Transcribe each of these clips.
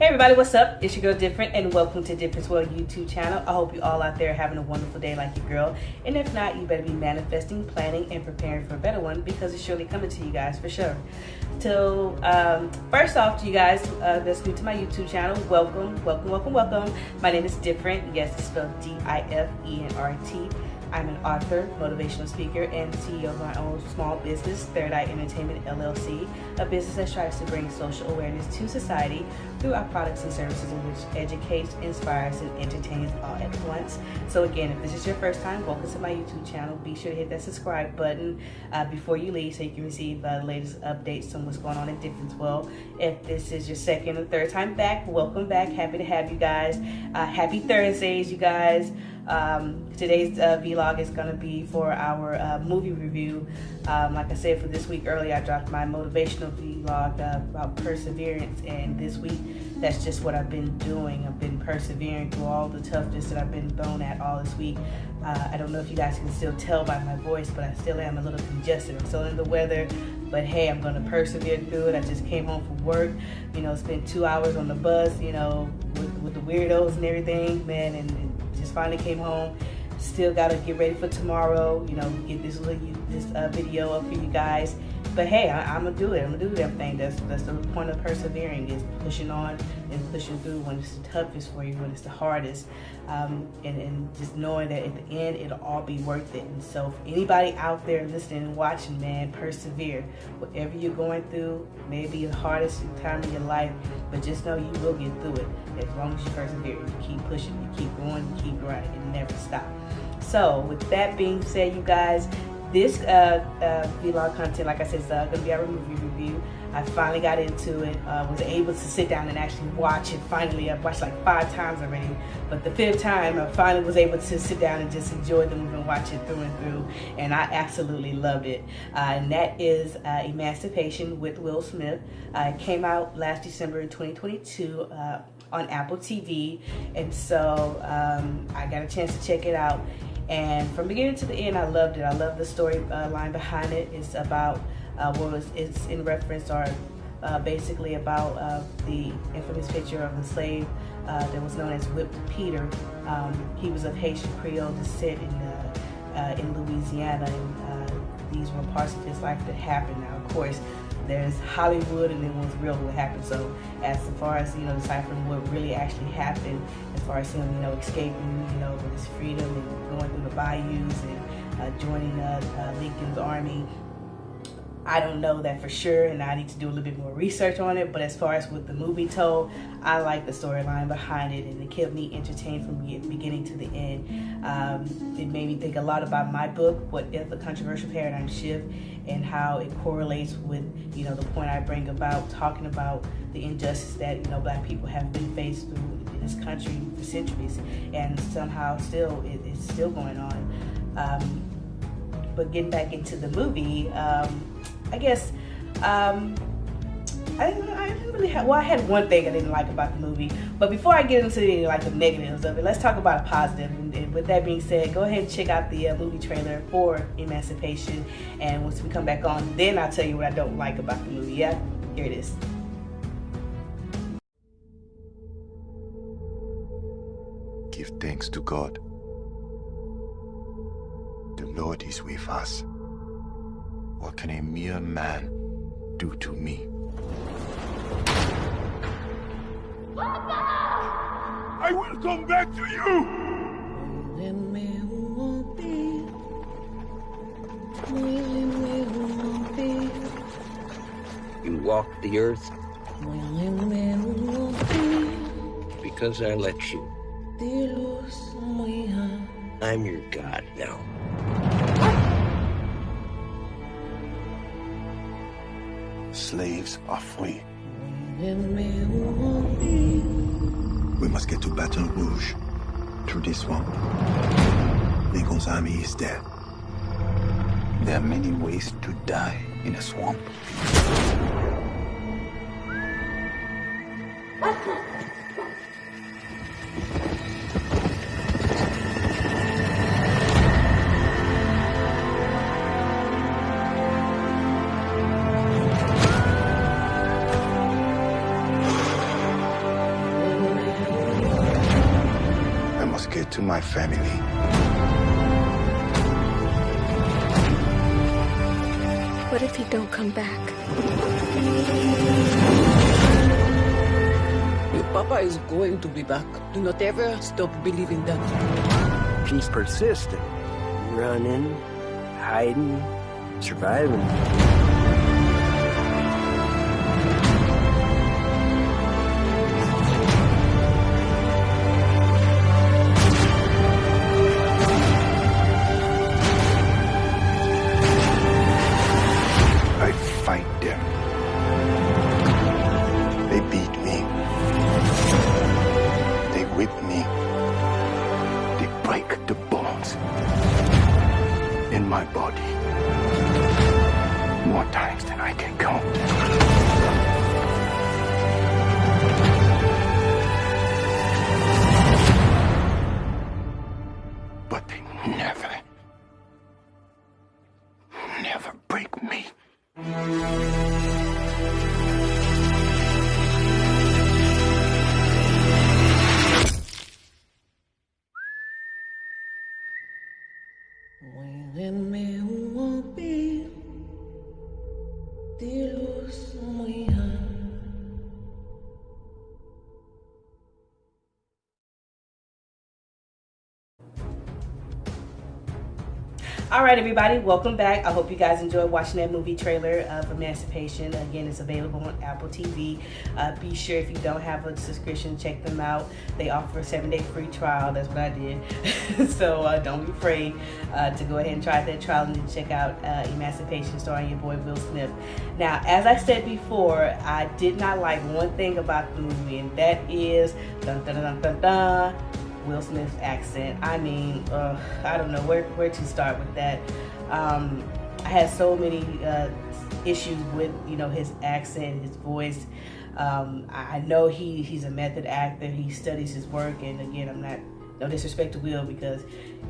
Hey everybody, what's up? It's your girl Different and welcome to Difference World YouTube channel. I hope you all out there having a wonderful day like your girl. And if not, you better be manifesting, planning, and preparing for a better one because it's surely coming to you guys for sure. So um, first off to you guys uh, that's new to my YouTube channel, welcome, welcome, welcome, welcome. My name is Different. Yes, it's spelled D-I-F-E-N-R-T. I'm an author, motivational speaker, and CEO of my own small business, Third Eye Entertainment LLC, a business that strives to bring social awareness to society through our products and services which educates, inspires, and entertains all at once. So again, if this is your first time, welcome to my YouTube channel. Be sure to hit that subscribe button uh, before you leave so you can receive uh, the latest updates on what's going on Difference World. If this is your second or third time back, welcome back. Happy to have you guys. Uh, happy Thursdays, you guys. Um, today's uh, vlog is going to be for our uh, movie review. Um, like I said, for this week earlier, I dropped my motivational vlog uh, about perseverance, and this week, that's just what I've been doing. I've been persevering through all the toughness that I've been thrown at all this week. Uh, I don't know if you guys can still tell by my voice, but I still am a little congested. I'm still in the weather, but hey, I'm going to persevere through it. I just came home from work, you know, spent two hours on the bus, you know, with, with the weirdos and everything, man, and, and just finally came home. Still got to get ready for tomorrow. You know, get this this uh, video up for you guys. But hey, I, am gonna do it. I'm gonna do everything. That's that's the point of persevering is pushing on and pushing through when it's the toughest for you, when it's the hardest, um, and and just knowing that at the end it'll all be worth it. And so, for anybody out there listening and watching, man, persevere. Whatever you're going through, maybe the hardest time of your life, but just know you will get through it as long as you persevere. You keep pushing, you keep going, you keep grinding, and never stop. So, with that being said, you guys, this uh, uh, vlog content, like I said, is uh, going to be our movie review. I finally got into it, uh, was able to sit down and actually watch it. Finally, I've watched like five times already, but the fifth time, I finally was able to sit down and just enjoy the movie and watch it through and through, and I absolutely loved it. Uh, and that is uh, Emancipation with Will Smith. it came out last December in 2022 on Apple TV, and so um, I got a chance to check it out and from beginning to the end, I loved it. I love the story uh, line behind it. It's about, uh, well, it's, it's in reference or uh, basically about uh, the infamous picture of the slave uh, that was known as Whipped Peter. Um, he was of Haitian Creole descent in, uh, in Louisiana, and these were parts of his life that happened. Now, of course, there's Hollywood and then what's real what happened. So as far as, you know, deciphering what really actually happened, as far as him, you know, escaping, you know, with his freedom and going through the bayous and uh, joining uh, uh, Lincoln's army, I don't know that for sure, and I need to do a little bit more research on it. But as far as what the movie told, I like the storyline behind it, and it kept me entertained from beginning to the end. Um, it made me think a lot about my book, What If a Controversial Paradigm Shift, and how it correlates with you know the point I bring about talking about the injustice that you know Black people have been faced through in this country for centuries, and somehow still it, it's still going on. Um, but getting back into the movie. Um, I guess um, I I didn't really have, well, I had one thing I didn't like about the movie. But before I get into any like the negatives of it, let's talk about a positive. And, and with that being said, go ahead and check out the uh, movie trailer for Emancipation. And once we come back on, then I'll tell you what I don't like about the movie. Yeah, here it is. Give thanks to God. The Lord is with us. What can a mere man do to me? I will come back to you! You walk the earth because I let you. I'm your god now. Slaves are free. We must get to Baton Rouge, through this swamp. Lincoln's army is dead. There are many ways to die in a swamp. Family. What if he don't come back? Your papa is going to be back. Do not ever stop believing that. She's persistent. Running, hiding, surviving. Right, everybody, welcome back. I hope you guys enjoyed watching that movie trailer of Emancipation. Again, it's available on Apple TV. Uh, be sure if you don't have a subscription, check them out. They offer a seven day free trial. That's what I did. so uh, don't be afraid uh, to go ahead and try that trial and then check out uh, Emancipation starring your boy Will Smith. Now, as I said before, I did not like one thing about the movie, and that is dun dun dun dun dun. Will Smith's accent. I mean, uh, I don't know where, where to start with that. Um, I had so many uh, issues with you know his accent, his voice. Um, I I know he he's a method actor. He studies his work, and again, I'm not no disrespect to Will because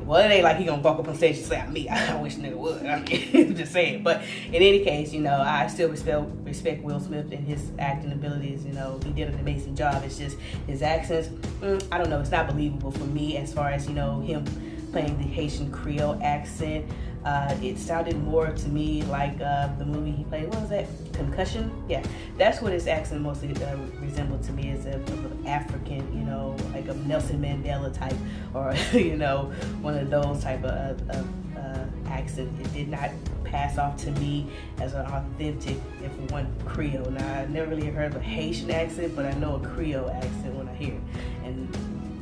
well, it ain't like he gonna walk up on stage and say me. I wish nigga would. I mean, just saying. But in any case, you know, I still respect respect Will Smith and his acting abilities. You know, he did an amazing job. It's just his accents. Mm, I don't know. It's not believable for me as far as you know him playing the Haitian Creole accent. Uh, it sounded more to me like uh, the movie he played. What was that? Concussion? Yeah, that's what his accent mostly uh, resembled to me as a, of African, you know, like a Nelson Mandela type, or you know, one of those type of, of uh, accent. It did not pass off to me as an authentic, if one Creole. Now I never really heard of a Haitian accent, but I know a Creole accent when I hear it,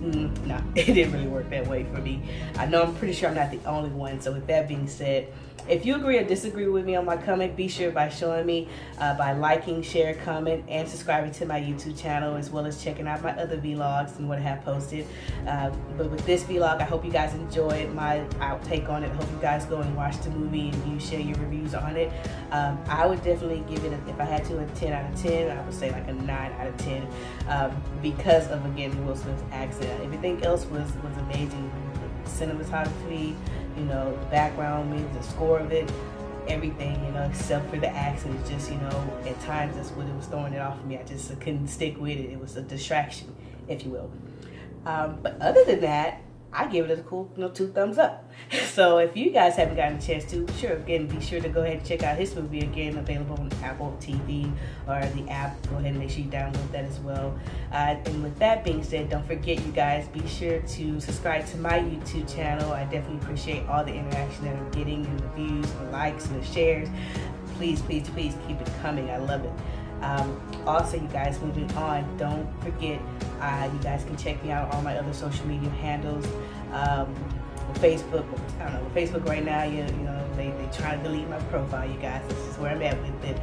Mm, no, it didn't really work that way for me. I know I'm pretty sure I'm not the only one. So with that being said, if you agree or disagree with me on my comment, be sure by showing me uh, by liking, share, comment, and subscribing to my YouTube channel, as well as checking out my other vlogs and what I have posted. Uh, but with this vlog, I hope you guys enjoyed my outtake on it. Hope you guys go and watch the movie and you share your reviews on it. Um, I would definitely give it, a, if I had to, a 10 out of 10. I would say like a 9 out of 10 um, because of, again, Will Smith's accent. Everything else was, was amazing. Cinematography, you know, the background music, the score of it, everything, you know, except for the accent. Just, you know, at times that's what it was throwing it off of me. I just couldn't stick with it. It was a distraction, if you will. Um, but other than that, I give it a cool, you know, two thumbs up. So if you guys haven't gotten a chance to, sure, again, be sure to go ahead and check out his movie again, available on Apple TV or the app. Go ahead and make sure you download that as well. Uh, and with that being said, don't forget, you guys, be sure to subscribe to my YouTube channel. I definitely appreciate all the interaction that I'm getting and the views, the likes, and the shares. Please, please, please keep it coming. I love it. Um, also, you guys, moving on, don't forget, uh, you guys can check me out on all my other social media handles. Um, Facebook, I don't know, Facebook right now, you, you know, they, they try to delete my profile, you guys. This is where I'm at with it.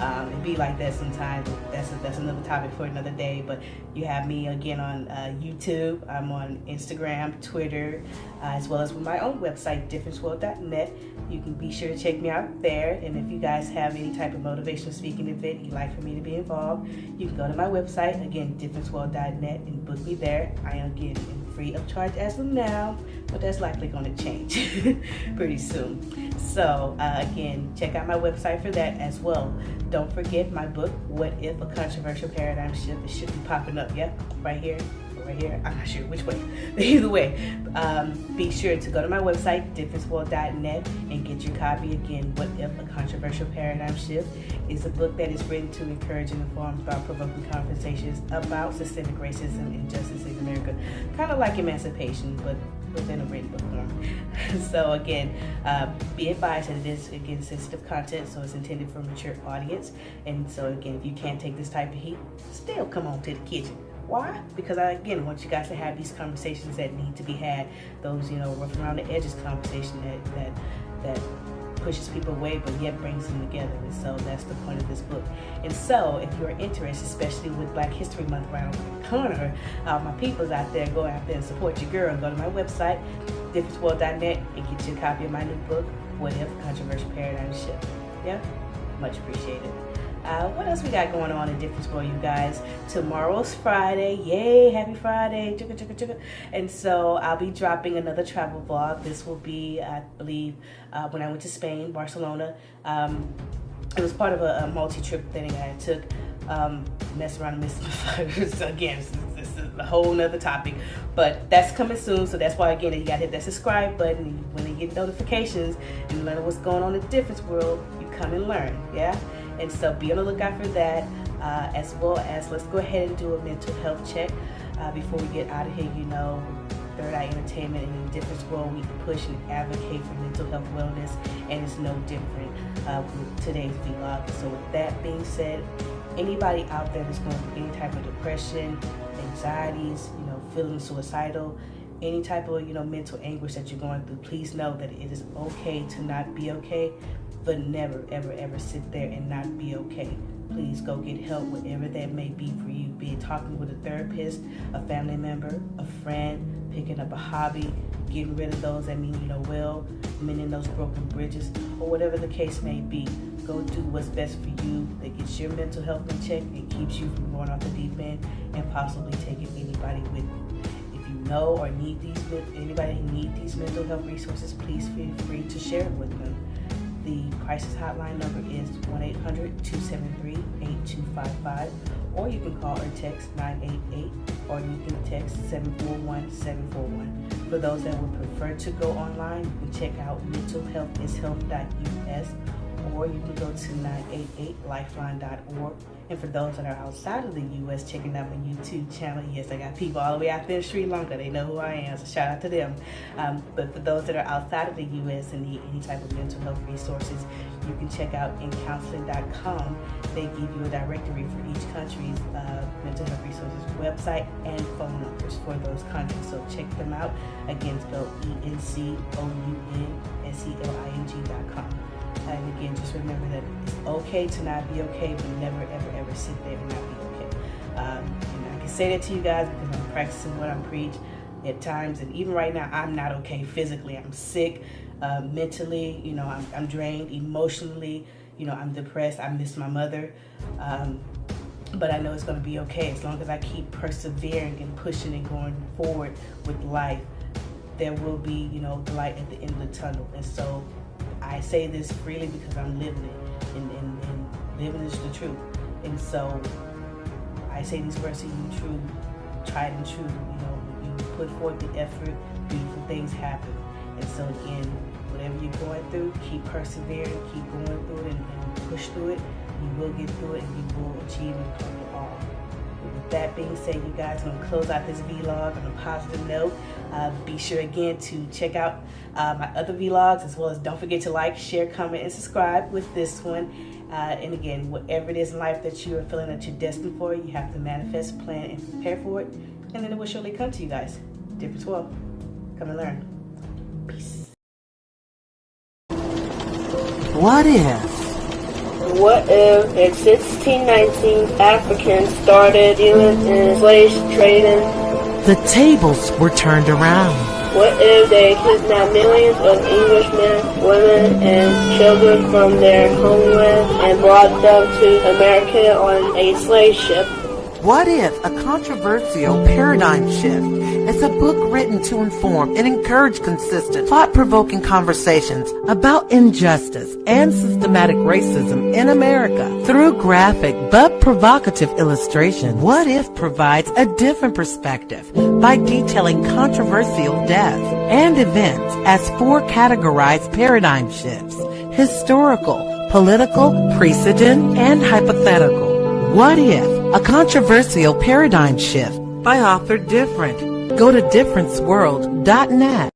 Um, it be like that sometimes. That's a, that's another topic for another day. But you have me again on uh, YouTube. I'm on Instagram, Twitter, uh, as well as with my own website, differenceworld.net. You can be sure to check me out there. And if you guys have any type of motivational speaking event you'd like for me to be involved, you can go to my website, again, differenceworld.net, and book me there. I am again free of charge as of now, but that's likely going to change pretty soon. So uh, again, check out my website for that as well. Don't forget my book, What If a Controversial Paradigm Shift. Should be popping up, yep, right here right here. I'm not sure which way. Either way, um, be sure to go to my website, differenceworld.net, and get your copy. Again, What If a Controversial Paradigm Shift is a book that is written to encourage and inform thought provoking conversations about systemic racism and injustice in America. Kind of like emancipation, but within a written book form. so again, uh, be advised that it is again sensitive content, so it's intended for a mature audience. And so again, if you can't take this type of heat, still come on to the kitchen. Why? Because I again want you guys to have these conversations that need to be had. Those you know rough around the edges conversation that that that pushes people away but yet brings them together. And so that's the point of this book. And so if you're interested, especially with Black History Month around the corner, uh, my peoples out there, go out there and support your girl. Go to my website, differenceworld.net, and get you a copy of my new book, What If Controversial Paradigm Shift. Yeah? Much appreciated. Uh, what else we got going on in Difference World, you guys? Tomorrow's Friday. Yay, happy Friday. And so I'll be dropping another travel vlog. This will be, I believe, uh, when I went to Spain, Barcelona. Um, it was part of a, a multi-trip thing I took. Um, mess around and miss again. This, this is a whole nother topic, but that's coming soon. So that's why again you gotta hit that subscribe button. When you get notifications and learn what's going on in the difference world, you come and learn. Yeah. And so be on the lookout for that, uh, as well as let's go ahead and do a mental health check uh, before we get out of here. You know, Third Eye Entertainment and the difference world, we push and advocate for mental health wellness, and it's no different uh, with today's vlog. So with that being said, anybody out there that's going through any type of depression, anxieties, you know, feeling suicidal, any type of you know mental anguish that you're going through, please know that it is okay to not be okay but never, ever, ever sit there and not be okay. Please go get help, whatever that may be for you. Be it talking with a therapist, a family member, a friend, picking up a hobby, getting rid of those that mean you know well, mending those broken bridges, or whatever the case may be. Go do what's best for you that gets your mental health in check and keeps you from going off the deep end and possibly taking anybody with you. If you know or need these, anybody need these mental health resources, please feel free to share it with them. The crisis hotline number is 1-800-273-8255 or you can call or text 988 or you can text 741-741. For those that would prefer to go online, you can check out mentalhealthishealth.us or you can go to 988lifeline.org. And for those that are outside of the U.S. checking out my YouTube channel, yes, I got people all the way out there in Sri Lanka. They know who I am, so shout out to them. Um, but for those that are outside of the U.S. and need any type of mental health resources, you can check out encounseling.com. They give you a directory for each country's uh, mental health resources website and phone numbers for those countries. So check them out. Again, spelled E-N-C-O-U-N-S-E-L-I-N-G.com. And again, just remember that it's okay to not be okay, but never, ever, ever sit there and not be okay. Um, and I can say that to you guys because I'm practicing what I'm preach at times. And even right now, I'm not okay physically. I'm sick, uh, mentally, you know, I'm, I'm, drained emotionally. You know, I'm depressed. I miss my mother. Um, but I know it's going to be okay as long as I keep persevering and pushing and going forward with life. There will be, you know, the light at the end of the tunnel. And so I say this freely because I'm living it, and, and, and living is the truth. And so I say these words to you, true, tried and true. You know, you put forth the effort, beautiful things happen. And so again, whatever you're going through, keep persevering, keep going through it, and, and push through it. You will get through it, and you will achieve with that being said, you guys, I'm going to close out this vlog on a positive note. Uh, be sure again to check out uh, my other vlogs as well as don't forget to like, share, comment, and subscribe with this one. Uh, and again, whatever it is in life that you are feeling that you're destined for, you have to manifest, plan, and prepare for it. And then it will surely come to you guys. Difference world. Come and learn. Peace. What if? What if in 1619 Africans started dealing in slave trading? The tables were turned around. What if they kidnapped millions of Englishmen, women, and children from their homeland and brought them to America on a slave ship? What If? A Controversial Paradigm Shift. It's a book written to inform and encourage consistent, thought-provoking conversations about injustice and systematic racism in America. Through graphic but provocative illustration, What If provides a different perspective by detailing controversial deaths and events as four categorized paradigm shifts. Historical, political, precedent, and hypothetical. What If? A Controversial Paradigm Shift by author Different. Go to differenceworld.net.